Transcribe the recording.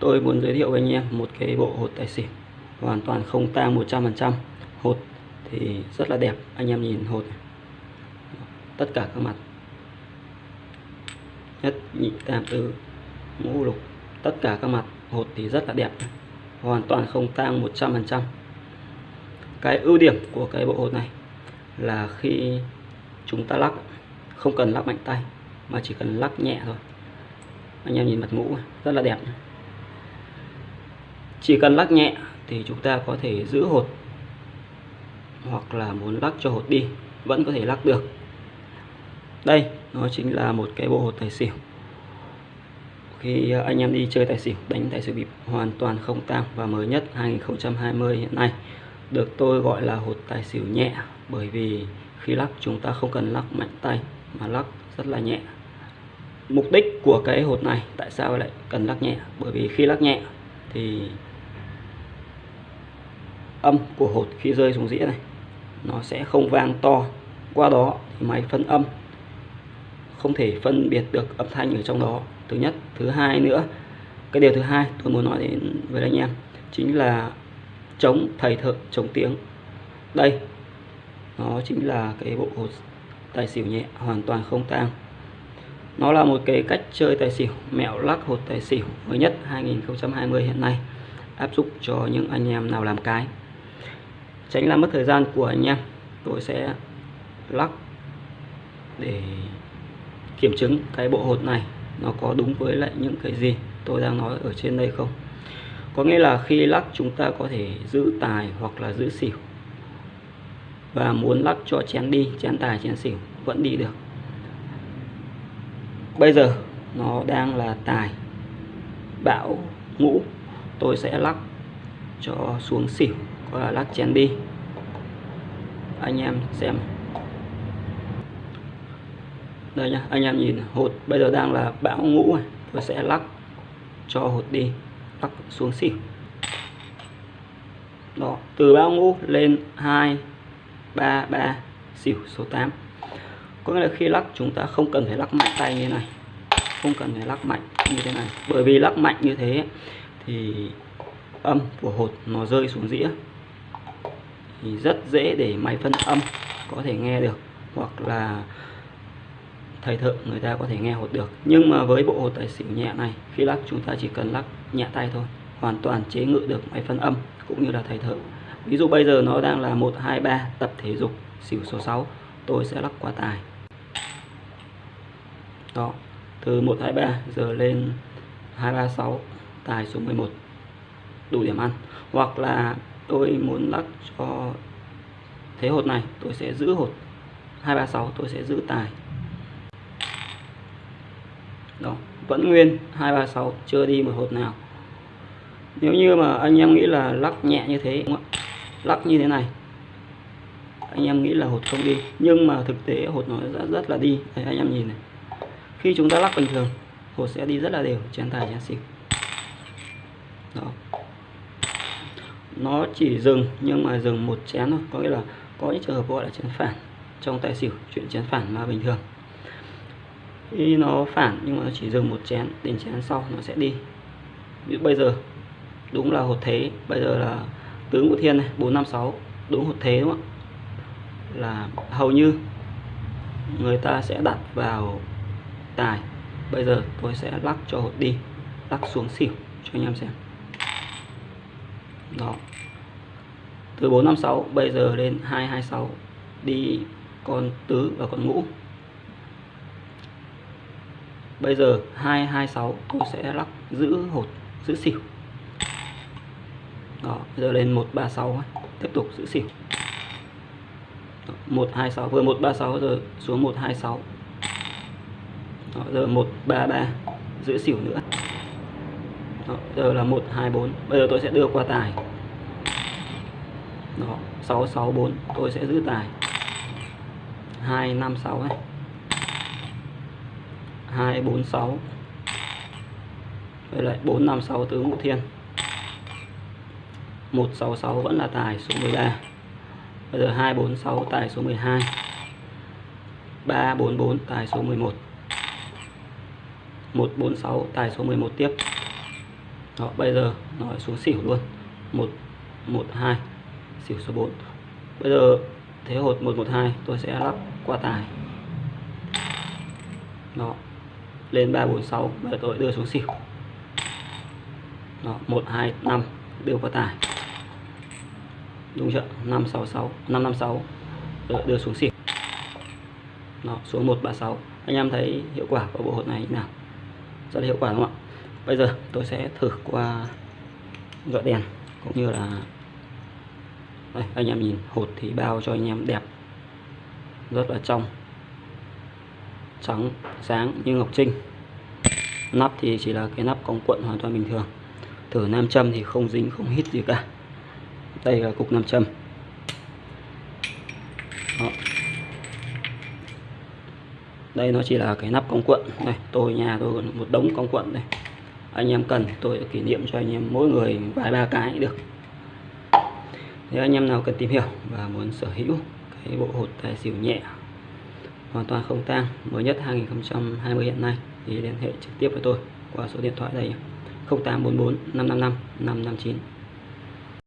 tôi muốn giới thiệu với anh em một cái bộ hột tài xỉu, hoàn toàn không tang 100% hột thì rất là đẹp, anh em nhìn hột này. tất cả các mặt. Nhất nhị tam tứ, ngũ lục, tất cả các mặt. Hột thì rất là đẹp hoàn toàn không tang 100% cái ưu điểm của cái bộ hột này là khi chúng ta lắc, không cần lắc mạnh tay, mà chỉ cần lắc nhẹ thôi. Anh em nhìn mặt ngũ rất là đẹp chỉ cần lắc nhẹ thì chúng ta có thể giữ hột hoặc là muốn lắc cho hột đi, vẫn có thể lắc được. Đây, nó chính là một cái bộ hột tài xỉu. Khi anh em đi chơi tài xỉu, đánh tài xỉu bịp hoàn toàn không tang và mới nhất 2020 hiện nay, được tôi gọi là hột tài xỉu nhẹ, bởi vì khi lắc chúng ta không cần lắc mạnh tay mà lắc rất là nhẹ. Mục đích của cái hột này tại sao lại cần lắc nhẹ? Bởi vì khi lắc nhẹ thì âm của hột khi rơi xuống dĩa này. Nó sẽ không vang to. Qua đó thì máy phân âm không thể phân biệt được âm thanh ở trong đó. Thứ nhất. Thứ hai nữa. Cái điều thứ hai tôi muốn nói đến với anh em chính là chống thầy thợ chống tiếng. Đây, nó chính là cái bộ hột tài xỉu nhẹ, hoàn toàn không tang. Nó là một cái cách chơi tài xỉu mẹo lắc hột tài xỉu mới nhất 2020 hiện nay, áp dụng cho những anh em nào làm cái tránh làm mất thời gian của anh em. Tôi sẽ lắc để kiểm chứng cái bộ hột này nó có đúng với lại những cái gì tôi đang nói ở trên đây không. Có nghĩa là khi lắc chúng ta có thể giữ tài hoặc là giữ xỉu. Và muốn lắc cho chén đi, chén tài, chén xỉu vẫn đi được. Bây giờ nó đang là tài, bão, ngũ. Tôi sẽ lắc cho xuống xỉu gọi là lắc chén đi. Anh em xem. Đây nhá, anh em nhìn, hột bây giờ đang là bão ngũ này tôi sẽ lắc cho hột đi, lắc xuống xỉu. Đó, từ bão ngũ lên 2 3 3 xỉu, số 8 có nghĩa là khi lắc, chúng ta không cần phải lắc mạnh tay như thế này. Không cần phải lắc mạnh như thế này. Bởi vì lắc mạnh như thế thì âm của hột nó rơi xuống dĩa thì rất dễ để máy phân âm có thể nghe được hoặc là thầy thợ người ta có thể nghe hột được. Nhưng mà với bộ hột tài xỉu nhẹ này, khi lắc chúng ta chỉ cần lắc nhẹ tay thôi, hoàn toàn chế ngự được máy phân âm cũng như là thầy thợ ví dụ bây giờ nó đang là 123 tập thể dục xỉu số 6 tôi sẽ lắc qua tài. Đó, từ 123 giờ lên 236 tài số 11 đủ điểm ăn. Hoặc là tôi muốn lắc cho thế hột này tôi sẽ giữ hột. 236 tôi sẽ giữ tài. Đó vẫn nguyên. 236 chưa đi một hột nào. Nếu như mà anh em nghĩ là lắc nhẹ như thế đúng không? lắc như thế này anh em nghĩ là hột không đi. Nhưng mà thực tế hột nó rất, rất là đi. Đấy, anh em nhìn này. Khi chúng ta lắc bình thường hột sẽ đi rất là đều. Chén tài chén xỉu đó nó chỉ dừng, nhưng mà dừng một chén thôi. Có nghĩa là có những trường hợp gọi là chén phản. Trong tài xỉu, chuyện chén phản mà bình thường. Khi nó phản, nhưng mà nó chỉ dừng một chén, đến chén sau nó sẽ đi. Ví dụ bây giờ, đúng là hột thế. Bây giờ là tướng của thiên này, bốn năm sáu, đúng hột thế đúng không là hầu như người ta sẽ đặt vào tài. Bây giờ tôi sẽ lắc cho hột đi, lắc xuống xỉu cho anh em xem đó. Từ 456 bây giờ lên 226 đi con tứ và con ngũ. Bây giờ 226 tôi sẽ lắc giữ hột giữ xỉu. Đó bây giờ lên 136 tiếp tục giữ xỉu. 126 vừa 136 giờ xuống 126 đó, giờ 133 giữ xỉu nữa đó, giờ là 124 bây giờ tôi sẽ đưa qua tài. Đó 664 tôi sẽ giữ tài. 256 này 246 với lại 456 tứ ngũ thiên. 166 vẫn là tài số 13 bây giờ 246 tài số 12 344 tài số 11 146 tài số 11 tiếp đó bây giờ nó xuống xỉu luôn. Một một hai xỉu số 4 bây giờ thế hột 112 tôi sẽ lắp qua tài. Đó lên 346 bây giờ tôi đưa xuống xỉu. Đó 125 đưa qua tài. Đúng chưa? 566 556 đưa, đưa xuống xỉu. Đó xuống 136 anh em thấy hiệu quả của bộ hột này như nào? Rất là hiệu quả đúng không ạ? Bây giờ tôi sẽ thử qua dọi đèn cũng như là đây, anh em nhìn hột thì bao cho anh em đẹp rất là trong trắng sáng như ngọc trinh. Nắp thì chỉ là cái nắp cong cuộn hoàn toàn bình thường. Thử nam châm thì không dính không hít gì cả. Đây là cục nam châm. Đó. đây nó chỉ là cái nắp cong cuộn đây tôi nhà tôi còn một đống cong cuộn đây anh em cần tôi kỷ niệm cho anh em mỗi người vài ba cái được. Nếu anh em nào cần tìm hiểu và muốn sở hữu cái bộ hột tài xỉu nhẹ, hoàn toàn không tang, mới nhất 2020 hiện nay, thì liên hệ trực tiếp với tôi qua số điện thoại đây 0844 555 559